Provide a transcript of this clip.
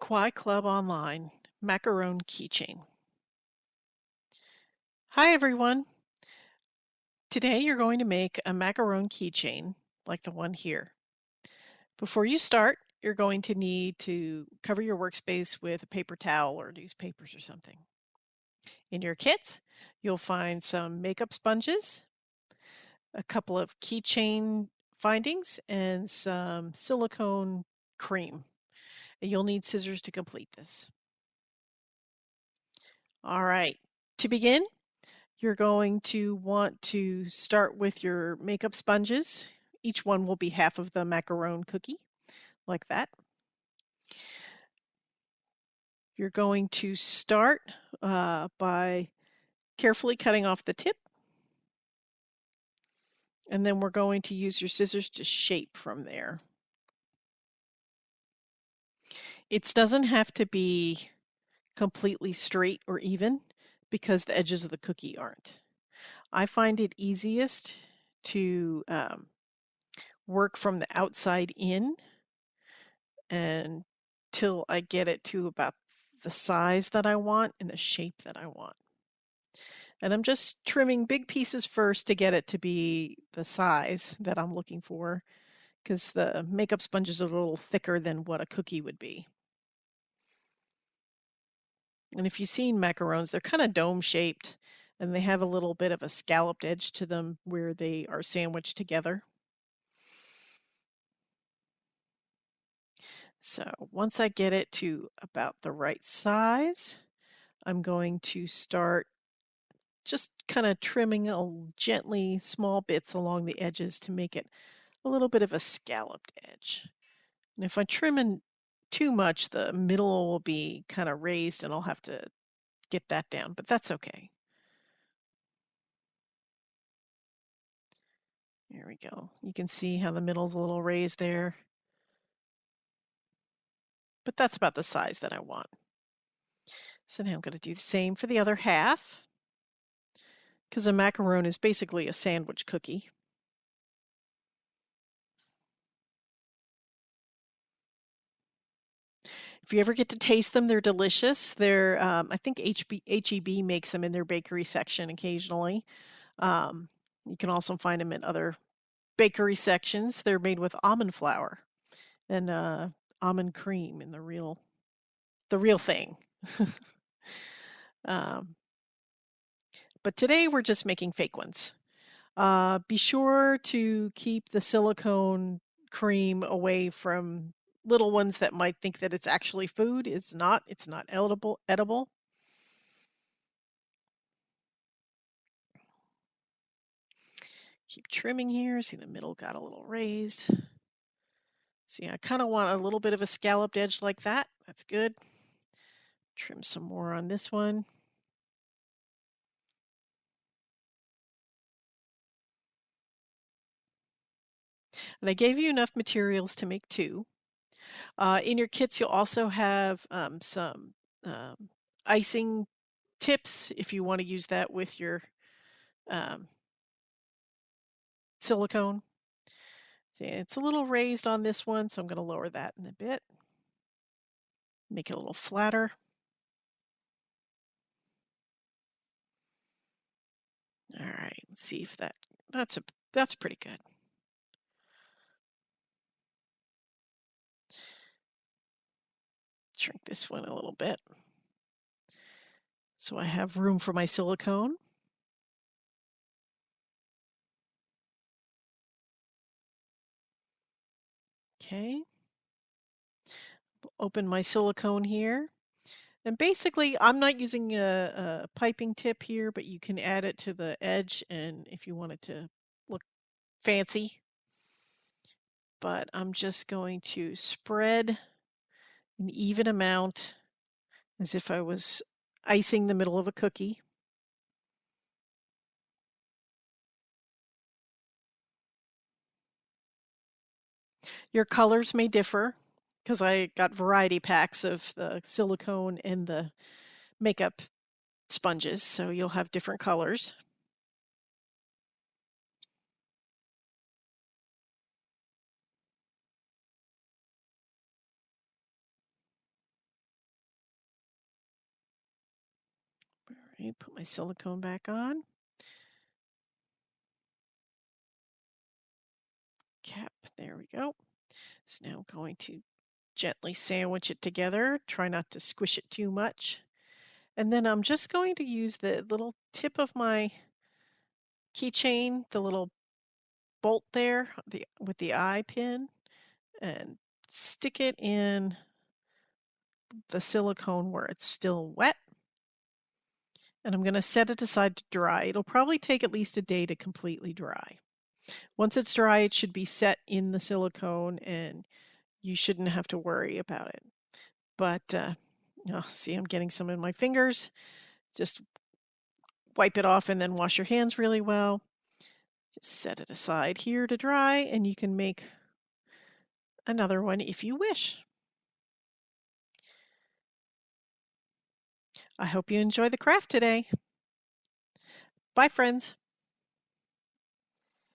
Kwai Club Online Macaron Keychain. Hi everyone! Today you're going to make a macaron keychain like the one here. Before you start, you're going to need to cover your workspace with a paper towel or newspapers or something. In your kits, you'll find some makeup sponges, a couple of keychain findings, and some silicone cream. You'll need scissors to complete this. All right, to begin, you're going to want to start with your makeup sponges. Each one will be half of the macaron cookie, like that. You're going to start uh, by carefully cutting off the tip. And then we're going to use your scissors to shape from there. It doesn't have to be completely straight or even because the edges of the cookie aren't. I find it easiest to um, work from the outside in until I get it to about the size that I want and the shape that I want. And I'm just trimming big pieces first to get it to be the size that I'm looking for because the makeup sponge is a little thicker than what a cookie would be. And if you've seen macarons, they're kind of dome shaped and they have a little bit of a scalloped edge to them where they are sandwiched together. So once I get it to about the right size, I'm going to start just kind of trimming a gently small bits along the edges to make it a little bit of a scalloped edge. And if I trim in too much, the middle will be kind of raised and I'll have to get that down, but that's okay. There we go. You can see how the middle's a little raised there. But that's about the size that I want. So now I'm going to do the same for the other half. Because a macaron is basically a sandwich cookie. If you ever get to taste them, they're delicious. They're, um, I think HB, HEB makes them in their bakery section occasionally. Um, you can also find them in other bakery sections. They're made with almond flour and uh, almond cream in the real, the real thing. um, but today we're just making fake ones. Uh, be sure to keep the silicone cream away from little ones that might think that it's actually food. It's not. It's not edible. Edible. Keep trimming here. See the middle got a little raised. See, I kind of want a little bit of a scalloped edge like that. That's good. Trim some more on this one. And I gave you enough materials to make two. Uh, in your kits, you'll also have um, some um, icing tips if you want to use that with your um, silicone. It's a little raised on this one, so I'm going to lower that in a bit. Make it a little flatter. All right, see if that that's a that's pretty good. Shrink this one a little bit. So I have room for my silicone. Okay. Open my silicone here. And basically, I'm not using a, a, piping tip here, but you can add it to the edge and if you want it to look fancy. But I'm just going to spread an even amount as if I was icing the middle of a cookie. Your colors may differ because I got variety packs of the silicone and the makeup sponges, so you'll have different colors. Okay, put my silicone back on. Cap, there we go. So now I'm going to gently sandwich it together. Try not to squish it too much. And then I'm just going to use the little tip of my keychain, the little bolt there the, with the eye pin, and stick it in the silicone where it's still wet. And I'm going to set it aside to dry. It'll probably take at least a day to completely dry. Once it's dry, it should be set in the silicone and you shouldn't have to worry about it. But uh, oh, see, I'm getting some in my fingers. Just wipe it off and then wash your hands really well. Just set it aside here to dry and you can make another one if you wish. I hope you enjoy the craft today. Bye, friends.